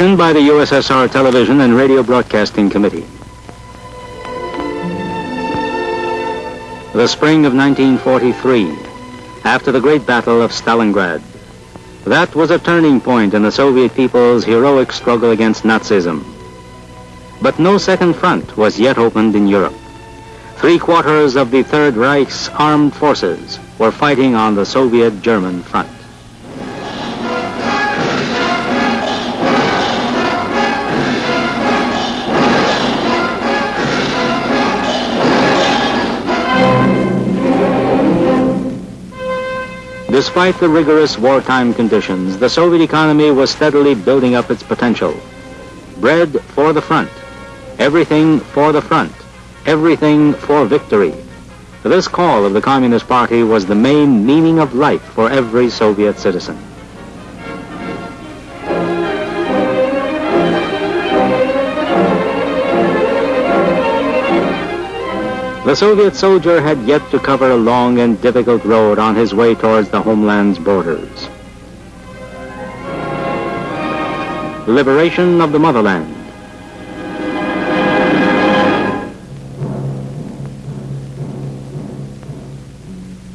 By the USSR Television and Radio Broadcasting Committee. The spring of 1943, after the great battle of Stalingrad. That was a turning point in the Soviet people's heroic struggle against Nazism. But no second front was yet opened in Europe. Three quarters of the Third Reich's armed forces were fighting on the Soviet-German front. Despite the rigorous wartime conditions, the Soviet economy was steadily building up its potential. Bread for the front, everything for the front, everything for victory. This call of the Communist Party was the main meaning of life for every Soviet citizen. The Soviet soldier had yet to cover a long and difficult road on his way towards the homeland's borders. Liberation of the motherland.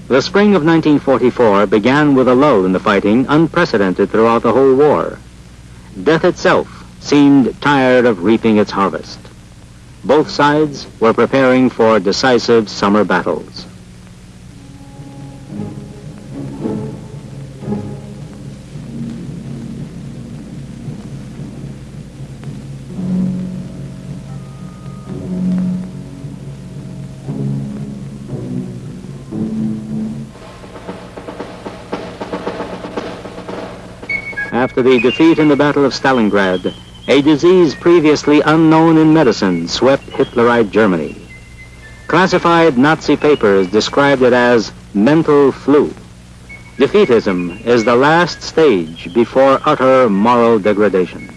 The spring of 1944 began with a lull in the fighting unprecedented throughout the whole war. Death itself seemed tired of reaping its harvest. Both sides were preparing for decisive summer battles. After the defeat in the Battle of Stalingrad, a disease previously unknown in medicine swept Hitlerite Germany. Classified Nazi papers described it as mental flu. Defeatism is the last stage before utter moral degradation.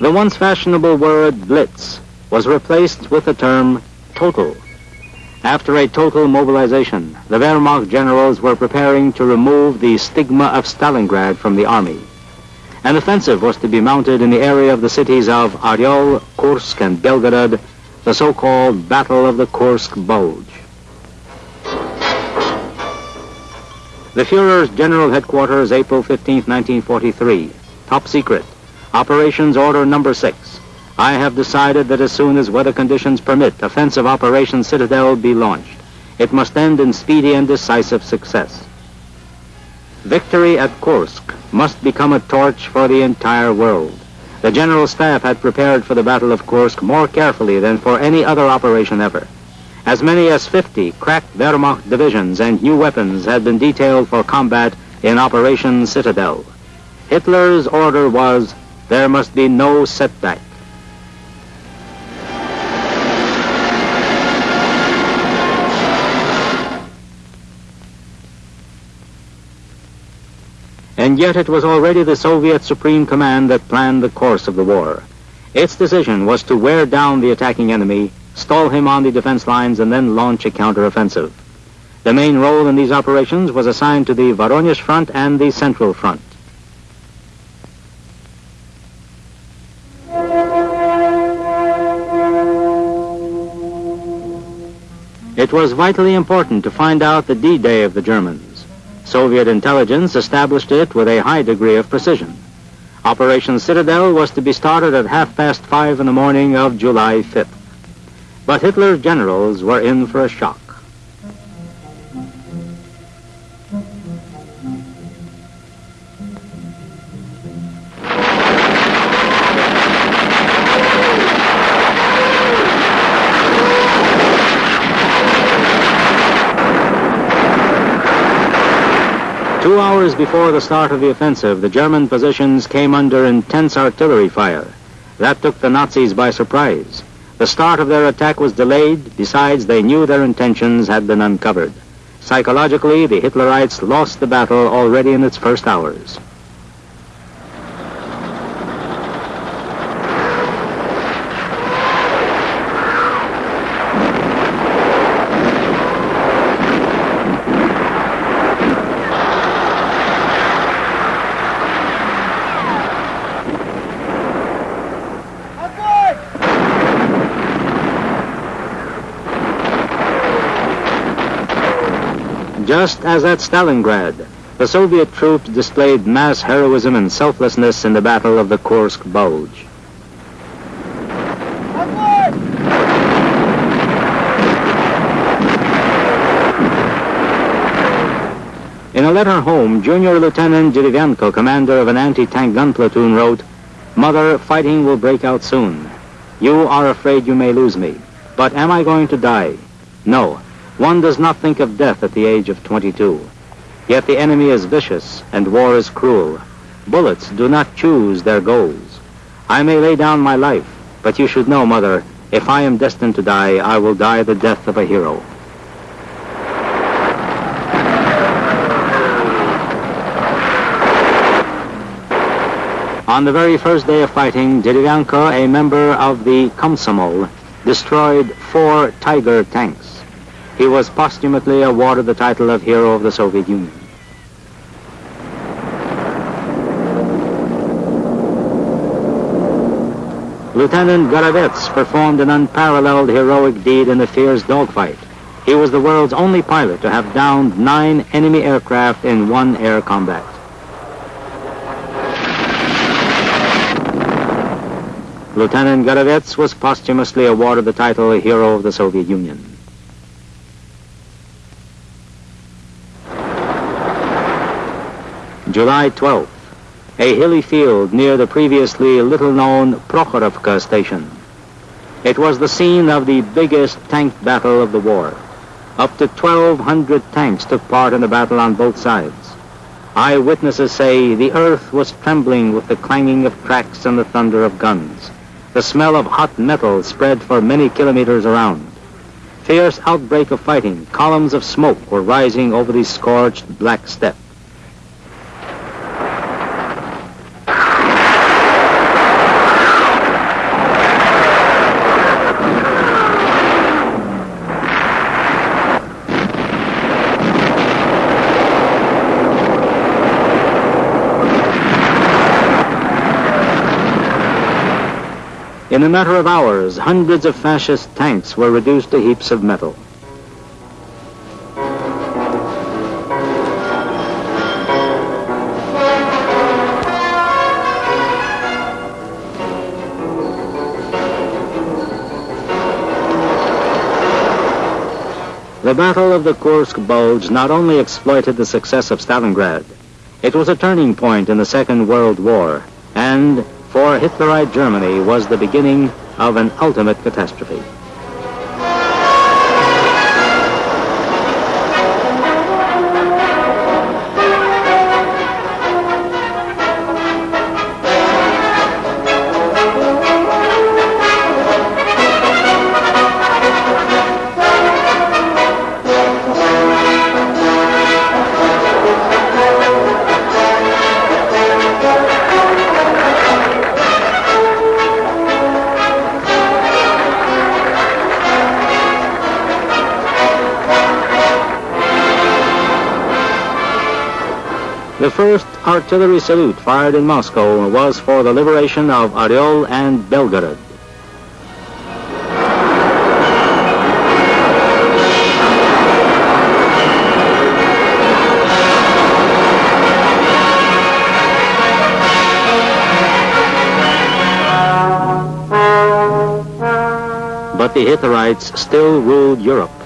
The once fashionable word blitz was replaced with the term total. After a total mobilization, the Wehrmacht generals were preparing to remove the stigma of Stalingrad from the army. An offensive was to be mounted in the area of the cities of Oryol, Kursk, and Belgorod, the so-called Battle of the Kursk Bulge. The Fuhrer's General Headquarters, April 15, 1943. Top secret. Operations Order Number 6. I have decided that as soon as weather conditions permit, offensive Operation Citadel be launched. It must end in speedy and decisive success. Victory at Kursk must become a torch for the entire world. The General Staff had prepared for the Battle of Kursk more carefully than for any other operation ever. As many as 50 cracked Wehrmacht divisions and new weapons had been detailed for combat in Operation Citadel. Hitler's order was, there must be no setback. And yet it was already the Soviet Supreme Command that planned the course of the war. Its decision was to wear down the attacking enemy, stall him on the defense lines, and then launch a counteroffensive. The main role in these operations was assigned to the Voronezh Front and the Central Front. It was vitally important to find out the D-Day of the Germans. Soviet intelligence established it with a high degree of precision. Operation Citadel was to be started at half past five in the morning of July 5th. But Hitler's generals were in for a shock. Two hours before the start of the offensive, the German positions came under intense artillery fire. That took the Nazis by surprise. The start of their attack was delayed. Besides, they knew their intentions had been uncovered. Psychologically, the Hitlerites lost the battle already in its first hours. Just as at Stalingrad, the Soviet troops displayed mass heroism and selflessness in the Battle of the Kursk Bulge. In a letter home, Junior Lieutenant Derevyanko, commander of an anti-tank gun platoon, wrote, Mother, fighting will break out soon. You are afraid you may lose me. But am I going to die? No. One does not think of death at the age of 22. Yet the enemy is vicious and war is cruel. Bullets do not choose their goals. I may lay down my life, but you should know, Mother, if I am destined to die, I will die the death of a hero. On the very first day of fighting, Derevyanko, a member of the Komsomol, destroyed four Tiger tanks. He was posthumously awarded the title of Hero of the Soviet Union. Lieutenant Gorovets performed an unparalleled heroic deed in the fierce dogfight. He was the world's only pilot to have downed nine enemy aircraft in one air combat. Lieutenant Gorovets was posthumously awarded the title Hero of the Soviet Union. July 12th, a hilly field near the previously little-known Prokhorovka station. It was the scene of the biggest tank battle of the war. Up to 1,200 tanks took part in the battle on both sides. Eyewitnesses say the earth was trembling with the clanging of tracks and the thunder of guns. The smell of hot metal spread for many kilometers around. Fierce outbreak of fighting, columns of smoke were rising over the scorched black steppe. In a matter of hours, hundreds of fascist tanks were reduced to heaps of metal. The Battle of the Kursk Bulge not only exploited the success of Stalingrad, it was a turning point in the Second World War and for Hitlerite Germany was the beginning of an ultimate catastrophe. The first artillery salute fired in Moscow was for the liberation of Oryol and Belgorod. But the Hitlerites still ruled Europe.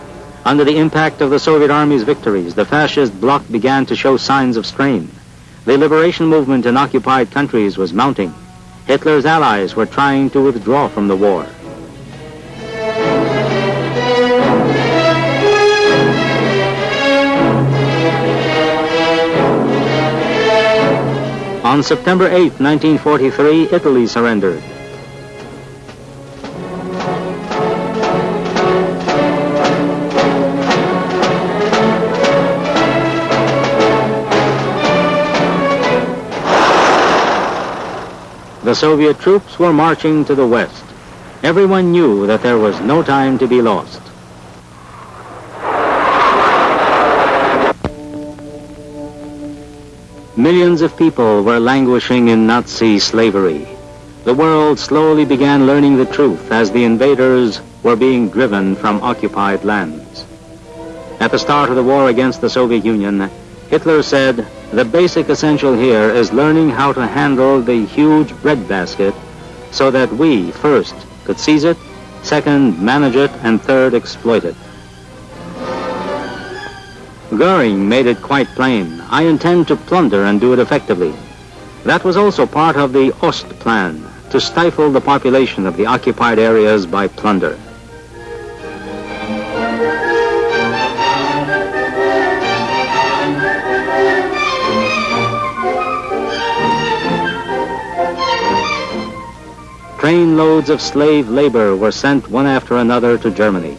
Under the impact of the Soviet Army's victories, the fascist bloc began to show signs of strain. The liberation movement in occupied countries was mounting. Hitler's allies were trying to withdraw from the war. On September 8, 1943, Italy surrendered. The Soviet troops were marching to the west. Everyone knew that there was no time to be lost. Millions of people were languishing in Nazi slavery. The world slowly began learning the truth as the invaders were being driven from occupied lands. At the start of the war against the Soviet Union, Hitler said, the basic essential here is learning how to handle the huge breadbasket so that we, first, could seize it, second, manage it, and third, exploit it. Goering made it quite plain, I intend to plunder and do it effectively. That was also part of the Ost plan, to stifle the population of the occupied areas by plunder. Trainloads of slave labor were sent one after another to Germany.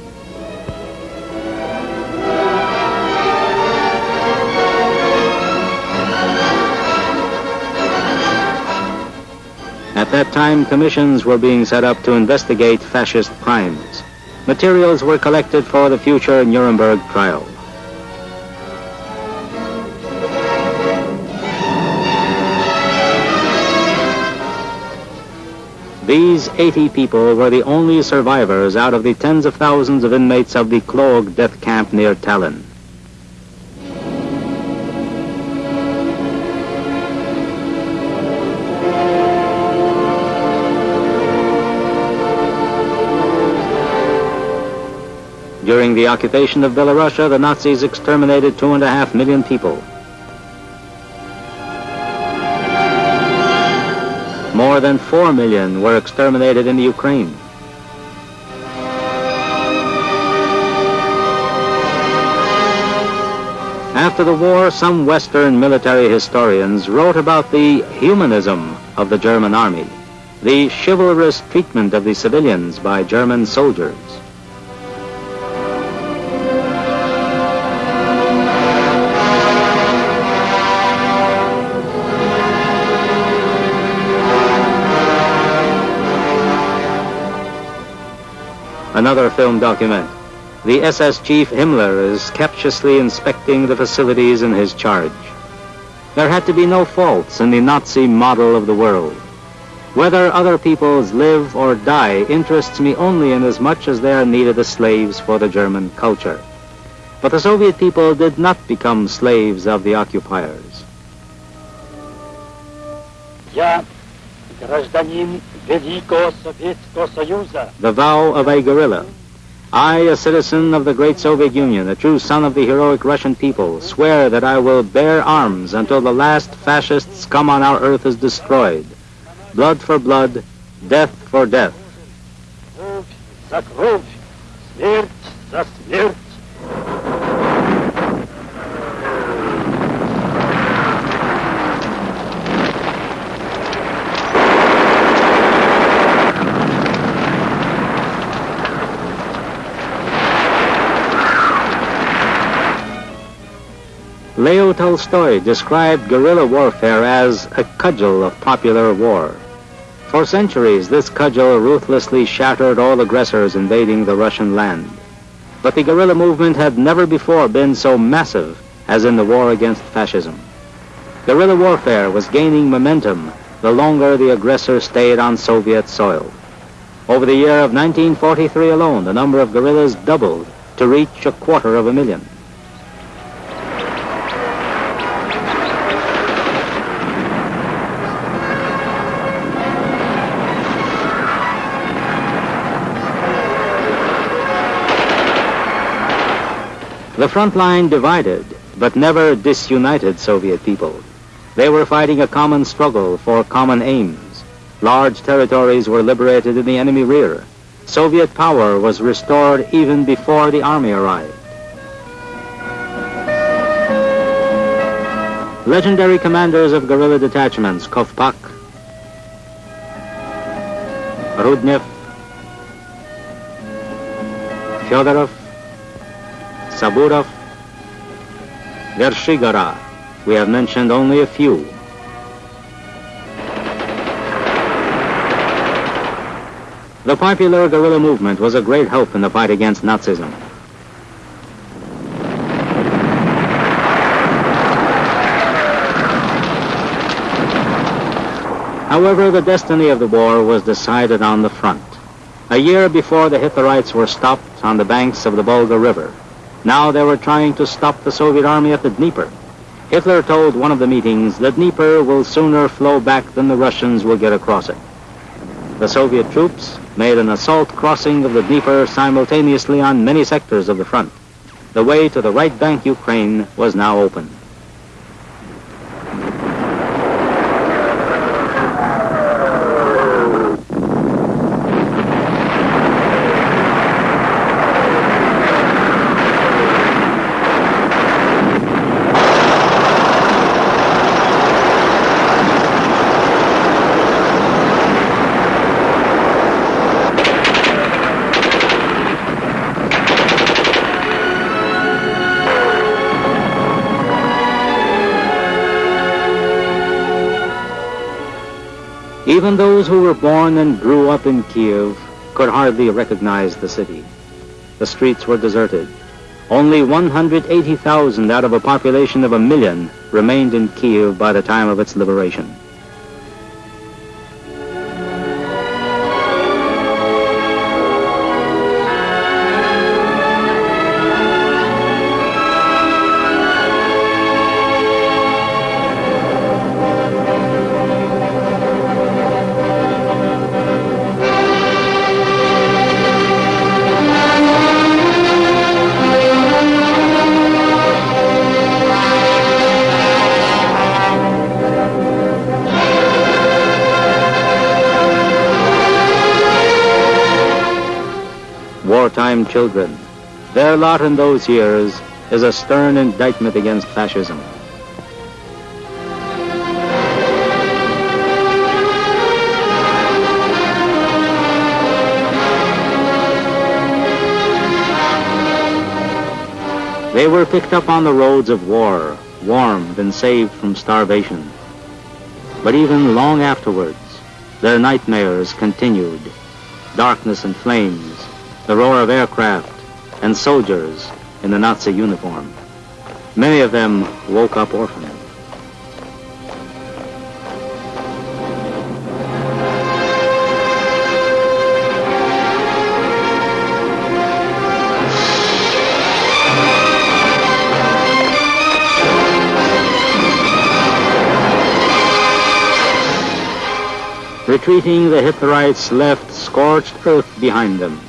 At that time, commissions were being set up to investigate fascist crimes. Materials were collected for the future Nuremberg trial. These 80 people were the only survivors out of the tens of thousands of inmates of the Klooga death camp near Tallinn. During the occupation of Belarusia, the Nazis exterminated two and a half million people. More than 4 million were exterminated in the Ukraine. After the war, some Western military historians wrote about the humanism of the German army, the chivalrous treatment of the civilians by German soldiers. Another film document. The SS chief Himmler is captiously inspecting the facilities in his charge. There had to be no faults in the Nazi model of the world. Whether other peoples live or die interests me only inasmuch as they are needed as slaves for the German culture. But the Soviet people did not become slaves of the occupiers. Я гражданин Великого Советского Союза. the vow of a guerrilla. I, a citizen of the great Soviet Union, a true son of the heroic Russian people, swear that I will bear arms until the last fascist scum on our earth is destroyed. Blood for blood, death for death. Leo Tolstoy described guerrilla warfare as a cudgel of popular war. For centuries, this cudgel ruthlessly shattered all aggressors invading the Russian land. But the guerrilla movement had never before been so massive as in the war against fascism. Guerrilla warfare was gaining momentum the longer the aggressor stayed on Soviet soil. Over the year of 1943 alone, the number of guerrillas doubled to reach a quarter of a million. The front line divided, but never disunited Soviet people. They were fighting a common struggle for common aims. Large territories were liberated in the enemy rear. Soviet power was restored even before the army arrived. Legendary commanders of guerrilla detachments, Kovpak, Rudnev, Fyodorov, Saburov, Vershigora. We have mentioned only a few. The popular guerrilla movement was a great help in the fight against Nazism. However, the destiny of the war was decided on the front. A year before the Hitlerites were stopped on the banks of the Volga River, Now they were trying to stop the Soviet army at the Dnieper. Hitler told one of the meetings, the Dnieper will sooner flow back than the Russians will get across it. The Soviet troops made an assault crossing of the Dnieper simultaneously on many sectors of the front. The way to the right bank Ukraine was now open. Even those who were born and grew up in Kiev could hardly recognize the city. The streets were deserted. Only 180,000 out of a population of a million remained in Kiev by the time of its liberation. Children. Their lot in those years is a stern indictment against fascism. They were picked up on the roads of war, warmed and saved from starvation. But even long afterwards, their nightmares continued. Darkness and flames, the roar of aircraft, and soldiers in the Nazi uniform. Many of them woke up orphaned. Retreating, the Hitlerites left scorched earth behind them.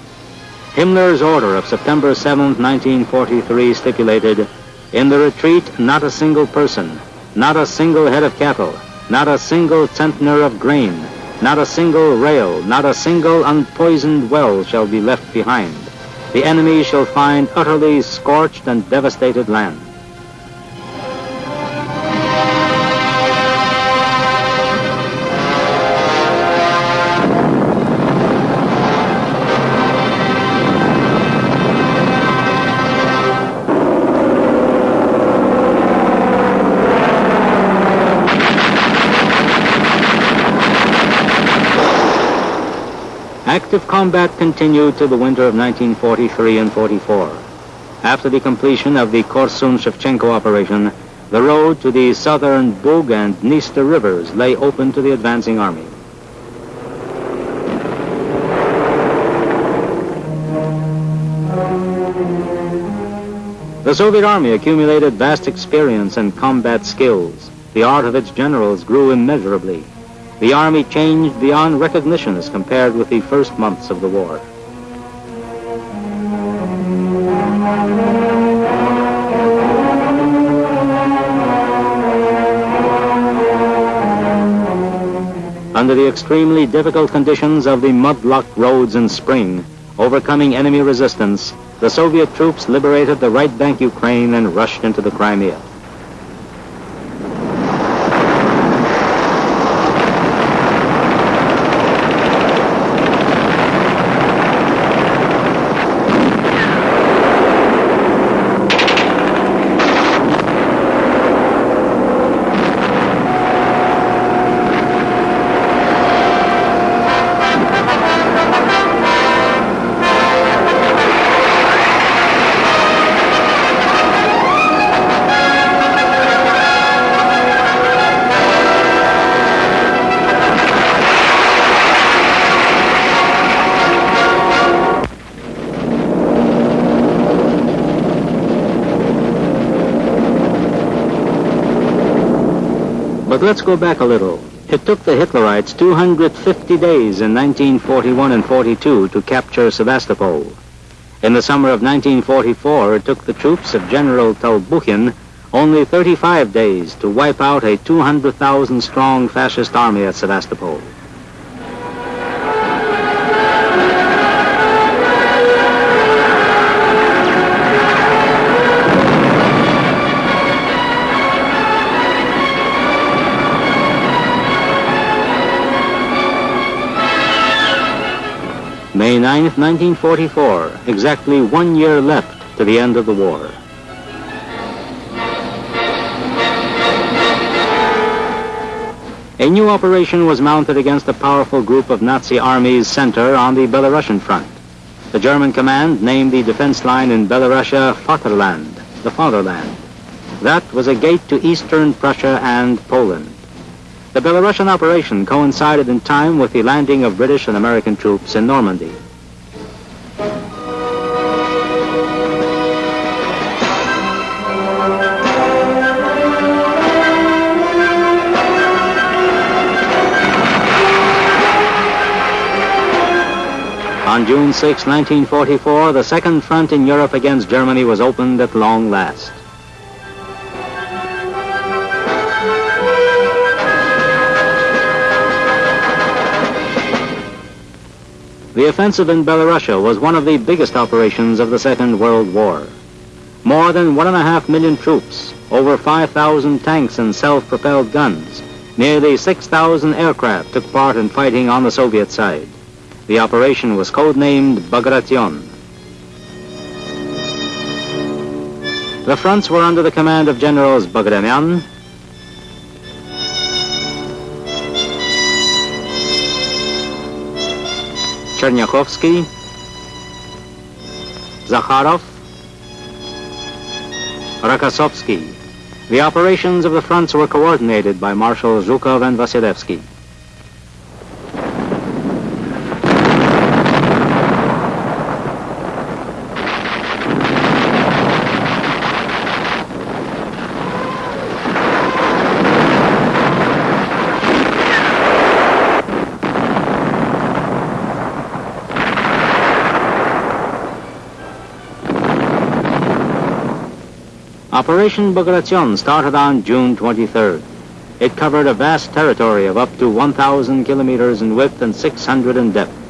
Himmler's order of September 7, 1943 stipulated, in the retreat, not a single person, not a single head of cattle, not a single centner of grain, not a single rail, not a single unpoisoned well shall be left behind. The enemy shall find utterly scorched and devastated land. Active combat continued till the winter of 1943 and 44. After the completion of the Korsun-Shevchenko operation, the road to the southern Bug and Dniester rivers lay open to the advancing army. The Soviet army accumulated vast experience and combat skills. The art of its generals grew immeasurably the Army changed beyond recognition as compared with the first months of the war. Under the extremely difficult conditions of the mud-locked roads in spring, overcoming enemy resistance, the Soviet troops liberated the right bank Ukraine and rushed into the Crimea. But let's go back a little. It took the Hitlerites 250 days in 1941 and 42 to capture Sevastopol. In the summer of 1944, it took the troops of General Tolbukhin only 35 days to wipe out a 200,000 strong fascist army at Sevastopol. May 9, 1944, exactly one year left to the end of the war. A new operation was mounted against a powerful group of Nazi armies center on the Belarusian front. The German command named the defense line in Belarusia Vaterland, the fatherland. That was a gate to eastern Prussia and Poland. The Belarusian operation coincided in time with the landing of British and American troops in Normandy. On June 6, 1944, the second front in Europe against Germany was opened at long last. The offensive in Belarusia was one of the biggest operations of the Second World War. More than one and a half million troops, over 5,000 tanks and self-propelled guns, nearly 6,000 aircraft took part in fighting on the Soviet side. The operation was codenamed Bagration. The fronts were under the command of Generals Bagramian, Chernyakhovsky, Zakharov, Rokossovsky. The operations of the fronts were coordinated by Marshal Zhukov and Vasilevsky. Operation Bagration started on June 23rd. It covered a vast territory of up to 1,000 kilometers in width and 600 in depth.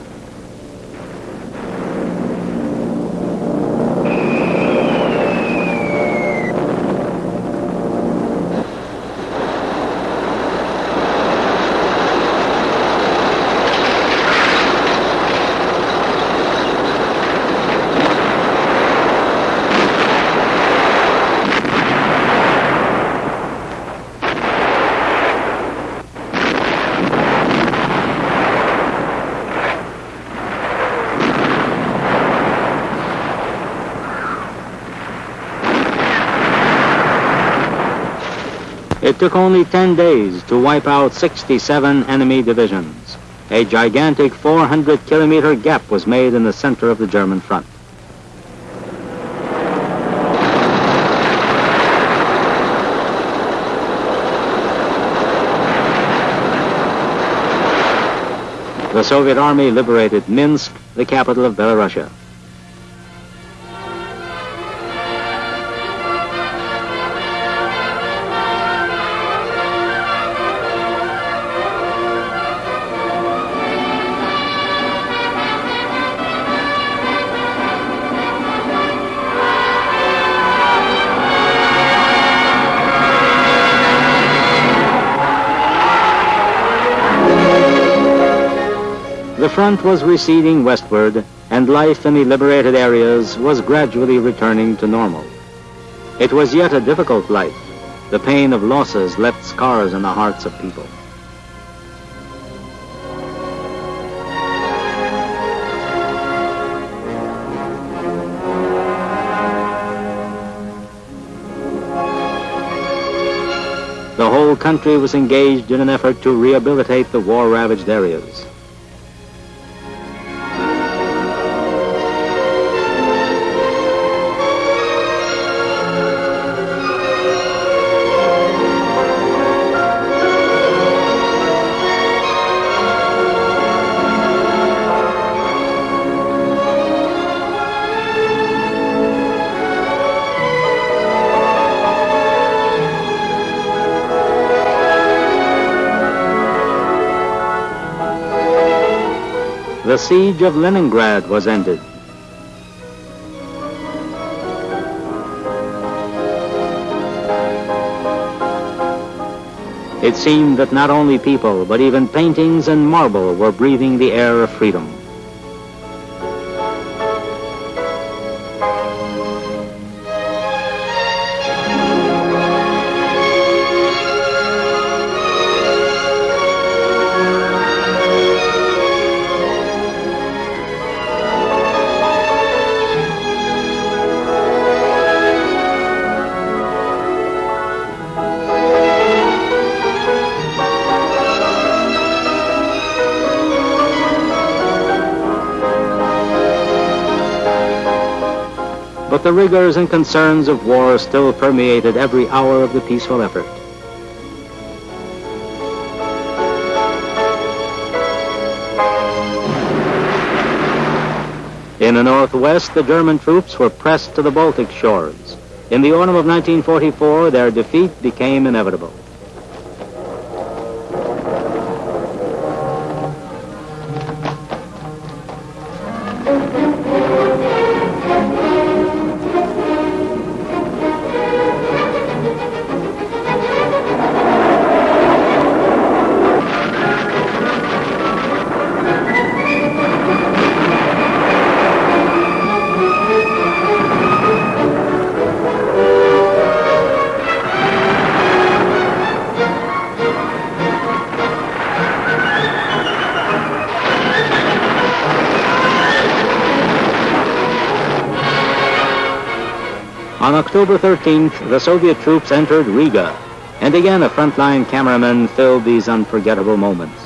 It took only 10 days to wipe out 67 enemy divisions. A gigantic 400 kilometer gap was made in the center of the German front. The Soviet army liberated Minsk, the capital of Belarusia. The front was receding westward, and life in the liberated areas was gradually returning to normal. It was yet a difficult life. The pain of losses left scars in the hearts of people. The whole country was engaged in an effort to rehabilitate the war-ravaged areas. The siege of Leningrad was ended. It seemed that not only people, but even paintings and marble were breathing the air of freedom. But the rigors and concerns of war still permeated every hour of the peaceful effort. In the northwest, the German troops were pressed to the Baltic shores. In the autumn of 1944, their defeat became inevitable. On October 13th, the Soviet troops entered Riga, and again a frontline cameraman filled these unforgettable moments.